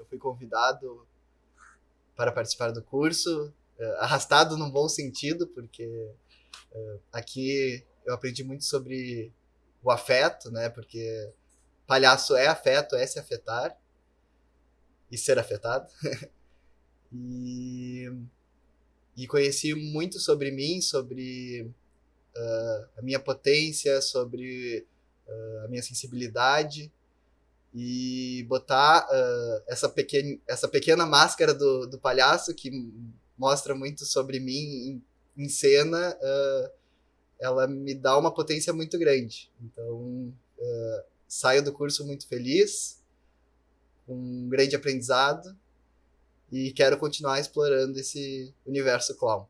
eu fui convidado para participar do curso, uh, arrastado num bom sentido, porque uh, aqui eu aprendi muito sobre o afeto, né? Porque palhaço é afeto, é se afetar e ser afetado. e, e conheci muito sobre mim, sobre uh, a minha potência, sobre uh, a minha sensibilidade e botar uh, essa, pequena, essa pequena máscara do, do palhaço que mostra muito sobre mim em, em cena, uh, ela me dá uma potência muito grande. Então, uh, saio do curso muito feliz, com um grande aprendizado, e quero continuar explorando esse universo clown.